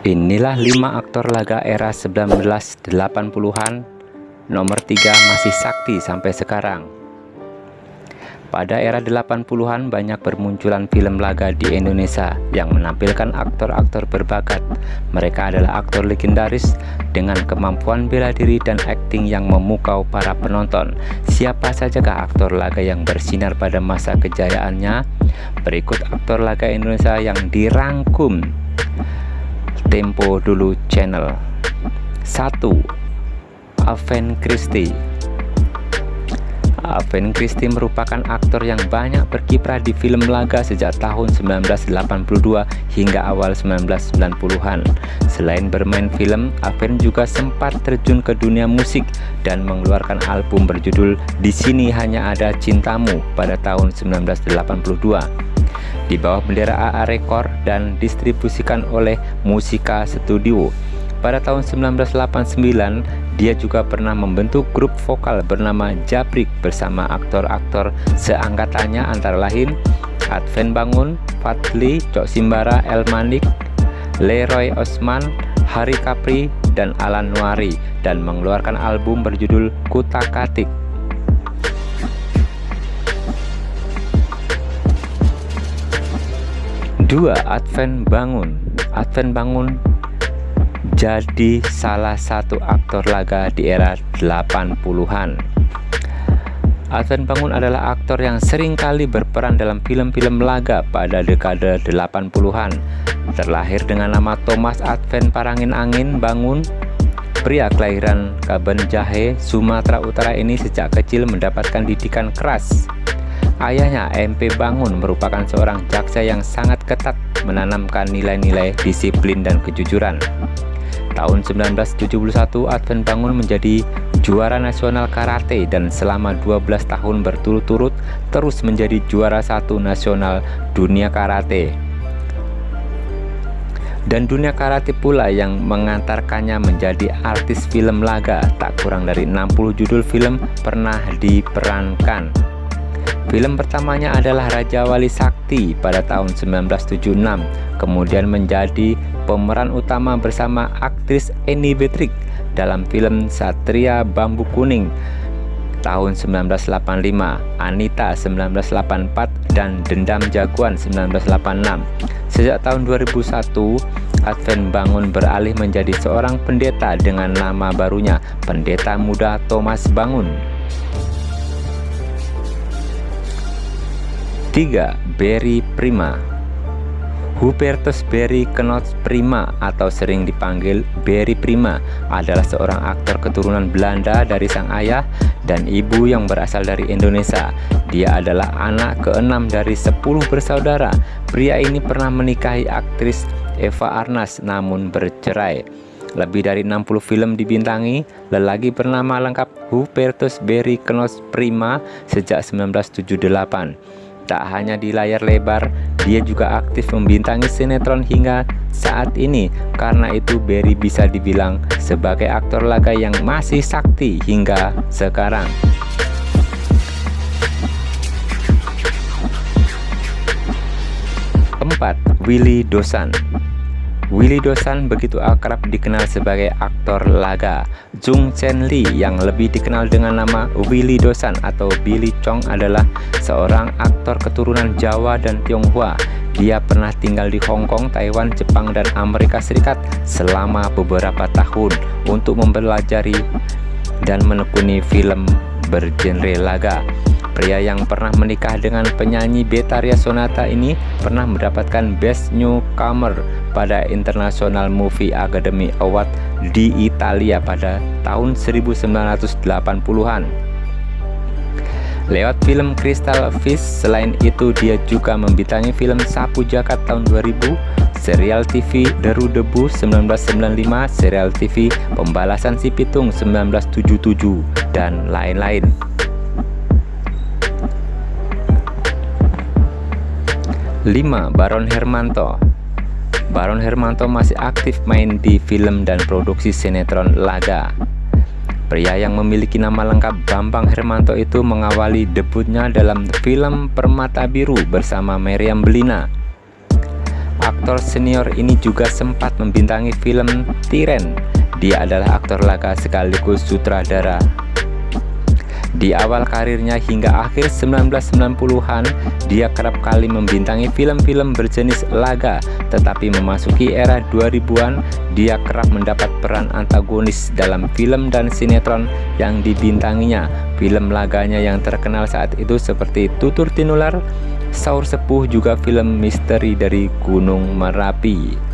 Inilah 5 aktor laga era 1980-an Nomor 3 masih sakti sampai sekarang. Pada era 80-an banyak bermunculan film laga di Indonesia Yang menampilkan aktor-aktor berbakat. Mereka adalah aktor legendaris Dengan kemampuan bela diri dan akting yang memukau para penonton. Siapa sajakah aktor laga yang bersinar pada masa kejayaannya? Berikut aktor laga Indonesia yang dirangkum Tempo dulu channel. 1 Aven Christie. Aven Christie merupakan aktor yang banyak berkiprah di film laga sejak tahun 1982 hingga awal 1990-an. Selain bermain film, Aven juga sempat terjun ke dunia musik dan mengeluarkan album berjudul Di Sini Hanya Ada Cintamu pada tahun 1982 di bawah bendera AA Record dan distribusikan oleh Musika Studio. Pada tahun 1989, dia juga pernah membentuk grup vokal bernama Jabrik bersama aktor-aktor seangkatannya antara lain Adven Bangun, Fadli, Cok Simbara, El Manik, Leroy Osman, Hari Capri, dan Alan Nuari dan mengeluarkan album berjudul Kutakatik 2. Advent Bangun. Advent Bangun jadi salah satu aktor laga di era 80-an Advent Bangun adalah aktor yang sering kali berperan dalam film-film laga pada dekade 80-an Terlahir dengan nama Thomas Advent Parangin Angin Bangun Pria kelahiran Kaben Jahe, Sumatera Utara ini sejak kecil mendapatkan didikan keras Ayahnya, MP Bangun, merupakan seorang jaksa yang sangat ketat menanamkan nilai-nilai disiplin dan kejujuran. Tahun 1971, Advent Bangun menjadi juara nasional karate dan selama 12 tahun berturut-turut terus menjadi juara satu nasional dunia karate. Dan dunia karate pula yang mengantarkannya menjadi artis film laga tak kurang dari 60 judul film pernah diperankan. Film pertamanya adalah Raja Wali Sakti pada tahun 1976, kemudian menjadi pemeran utama bersama aktris Eni Betrik dalam film Satria Bambu Kuning tahun 1985, Anita 1984, dan Dendam Jagoan 1986. Sejak tahun 2001, Advent Bangun beralih menjadi seorang pendeta dengan nama barunya Pendeta Muda Thomas Bangun. 3. Berry Prima Hubertus Berry Knots Prima atau sering dipanggil Berry Prima adalah seorang aktor keturunan Belanda dari sang ayah dan ibu yang berasal dari Indonesia. Dia adalah anak keenam dari 10 bersaudara. Pria ini pernah menikahi aktris Eva Arnas namun bercerai. Lebih dari 60 film dibintangi, lelaki bernama lengkap Hubertus Berry Knots Prima sejak 1978. Tak hanya di layar lebar, dia juga aktif membintangi sinetron hingga saat ini. Karena itu Berry bisa dibilang sebagai aktor laga yang masih sakti hingga sekarang. Empat, Willy Dosan Willy Dosan begitu akrab dikenal sebagai aktor laga. Jung Chen Lee yang lebih dikenal dengan nama Willy Dosan atau Billy Chong adalah seorang aktor keturunan Jawa dan Tionghoa. Dia pernah tinggal di Hong Kong, Taiwan, Jepang, dan Amerika Serikat selama beberapa tahun untuk mempelajari dan menekuni film bergenre laga. Pria yang pernah menikah dengan penyanyi Betaria Sonata ini pernah mendapatkan Best Newcomer pada International Movie Academy Award di Italia pada tahun 1980-an. Lewat film Crystal Fish, selain itu dia juga membintangi film Sapu Jakat tahun 2000, serial TV Deru Debu 1995, serial TV Pembalasan Si Pitung 1977, dan lain-lain. 5. Baron Hermanto Baron Hermanto masih aktif main di film dan produksi sinetron laga Pria yang memiliki nama lengkap Bambang Hermanto itu mengawali debutnya dalam film Permata Biru bersama Meriam Belina aktor senior ini juga sempat membintangi film Tiren. Dia adalah aktor laga sekaligus sutradara. Di awal karirnya hingga akhir 1990-an, dia kerap kali membintangi film-film berjenis laga, tetapi memasuki era 2000-an, dia kerap mendapat peran antagonis dalam film dan sinetron yang dibintanginya. Film laganya yang terkenal saat itu seperti Tutur Tinular, Saur Sepuh juga film misteri dari Gunung Merapi.